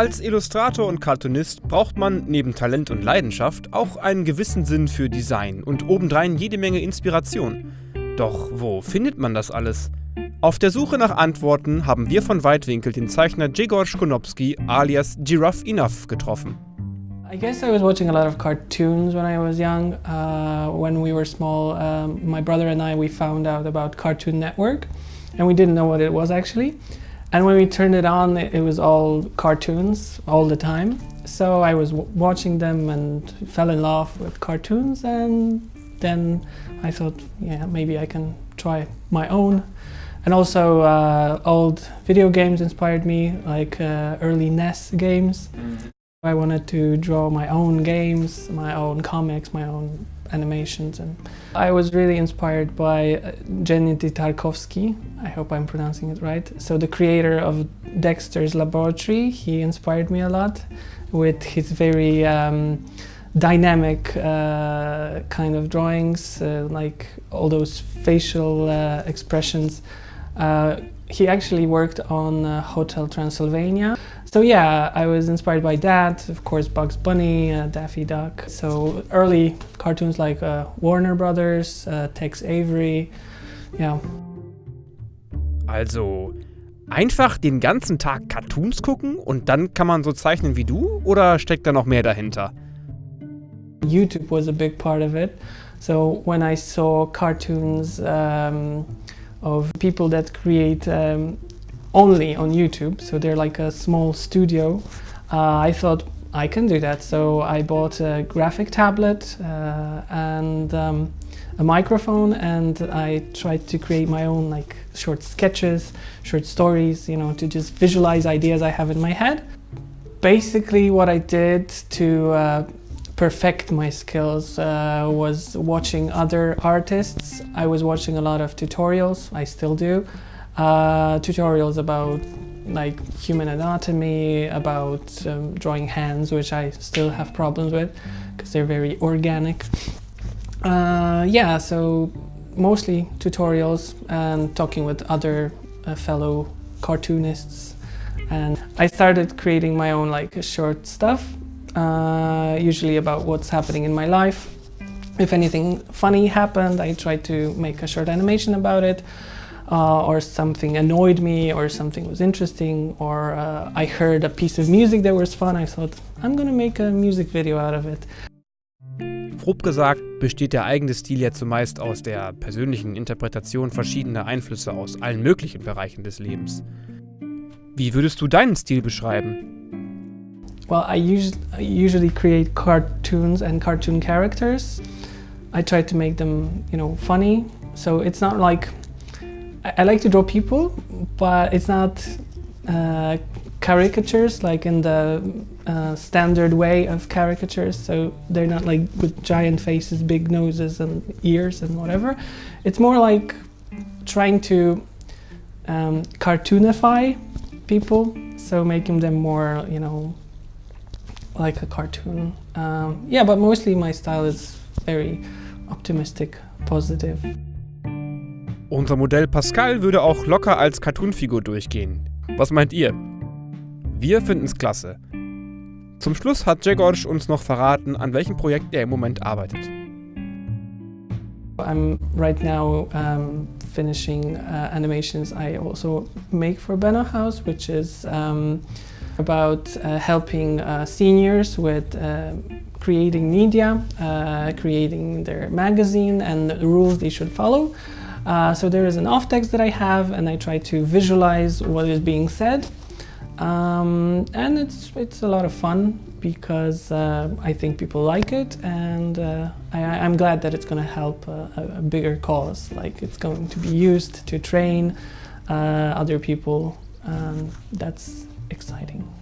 Als Illustrator und Cartoonist braucht man neben Talent und Leidenschaft auch einen gewissen Sinn für Design und obendrein jede Menge Inspiration. Doch wo findet man das alles? Auf der Suche nach Antworten haben wir von Weitwinkel den Zeichner Jegor Schkonopski alias Giraffe Enough getroffen. I guess I was watching a lot of cartoons when I was young. Uh, when we were small, um, my brother and I, we found out about Cartoon Network and we didn't know what it was actually. And when we turned it on, it, it was all cartoons all the time. So I was watching them and fell in love with cartoons and then I thought, yeah, maybe I can try my own. And also uh, old video games inspired me, like uh, early NES games. I wanted to draw my own games, my own comics, my own animations and I was really inspired by uh, Gennady Tartakovsky, I hope I'm pronouncing it right. So the creator of Dexter's Laboratory, he inspired me a lot with his very um, dynamic uh, kind of drawings, uh, like all those facial uh, expressions. He actually worked on uh, Hotel Transylvania. So yeah, I was inspired by that, of course Bugs Bunny, uh, Daffy Duck. So early cartoons like uh, Warner Brothers, uh, Tex Avery, yeah. Also einfach den ganzen Tag Cartoons gucken und dann kann man so zeichnen wie du oder steckt da noch mehr dahinter? YouTube was a big part of it. So when I saw cartoons um, of people that create um, only on YouTube, so they're like a small studio. Uh, I thought I can do that, so I bought a graphic tablet uh, and um, a microphone and I tried to create my own like short sketches, short stories, you know, to just visualize ideas I have in my head. Basically what I did to uh, perfect my skills uh, was watching other artists. I was watching a lot of tutorials, I still do uh, tutorials about like human anatomy, about um, drawing hands, which I still have problems with because they're very organic. Uh, yeah, so mostly tutorials and talking with other uh, fellow cartoonists. And I started creating my own like short stuff, uh, usually about what's happening in my life. If anything funny happened, I try to make a short animation about it uh, or something annoyed me or something was interesting or uh, I heard a piece of music that was fun, I thought, I'm gonna make a music video out of it. Grob gesagt besteht der eigene Stil ja zumeist aus der persönlichen Interpretation verschiedener Einflüsse aus allen möglichen Bereichen des Lebens. Wie würdest du deinen Stil beschreiben? Well, I, us I usually create cartoons and cartoon characters. I try to make them, you know, funny. So it's not like I like to draw people, but it's not uh, caricatures like in the uh, standard way of caricatures. So they're not like with giant faces, big noses and ears and whatever. It's more like trying to um, cartoonify people, so making them more, you know, like a cartoon. Um, yeah, but mostly my style is very optimistic, positive. Unser Modell Pascal würde auch locker als Cartoonfigur durchgehen. Was meint ihr? Wir finden's klasse. Zum Schluss hat Jegorsch uns noch verraten, an welchem Projekt er im Moment arbeitet. I'm right now um, finishing uh, animations I also make for Benno House, which is um, about uh, helping uh, seniors with uh, creating media, uh, creating their magazine and the rules they should follow. Uh, so there is an off text that I have and I try to visualize what is being said. Um, and it's, it's a lot of fun because I think people like it and I, am glad that it's going to help a, a, bigger cause. Like it's going to be used to train uh, other people. Um, that's exciting.